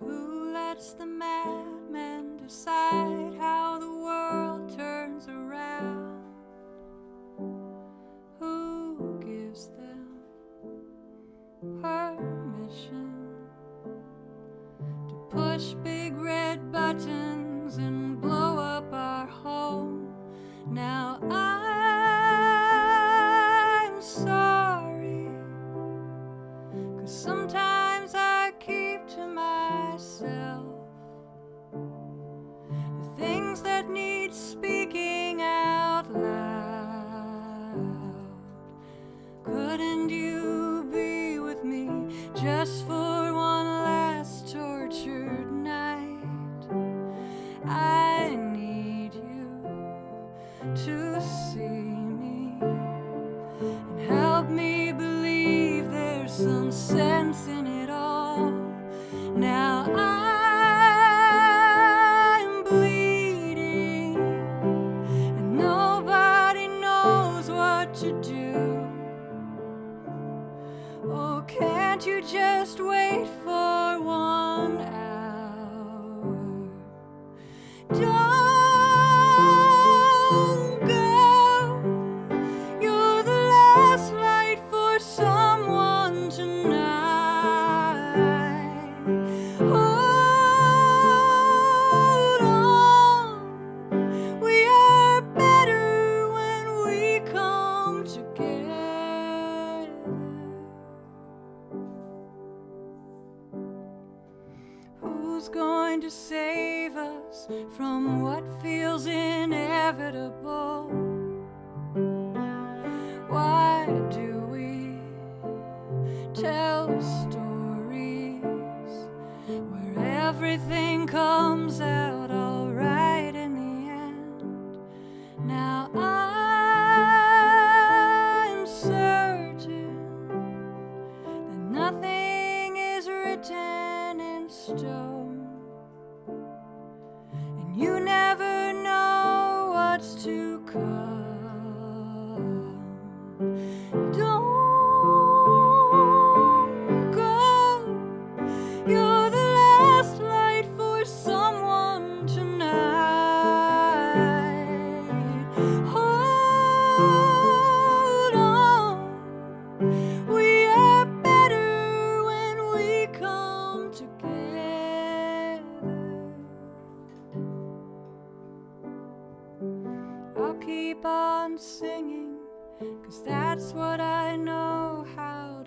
Who lets the madman decide how the world turns around? Who gives them permission to push big red buttons just wait for one hour? Don't Going to save us from what feels inevitable? Why do we tell stories where everything comes out alright in the end? Now I'm certain that nothing is written in stone, come. keep on singing, cause that's what I know how.